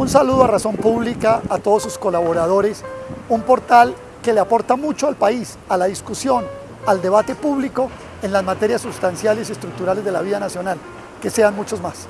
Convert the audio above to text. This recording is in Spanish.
Un saludo a Razón Pública, a todos sus colaboradores, un portal que le aporta mucho al país, a la discusión, al debate público en las materias sustanciales y estructurales de la vida nacional. Que sean muchos más.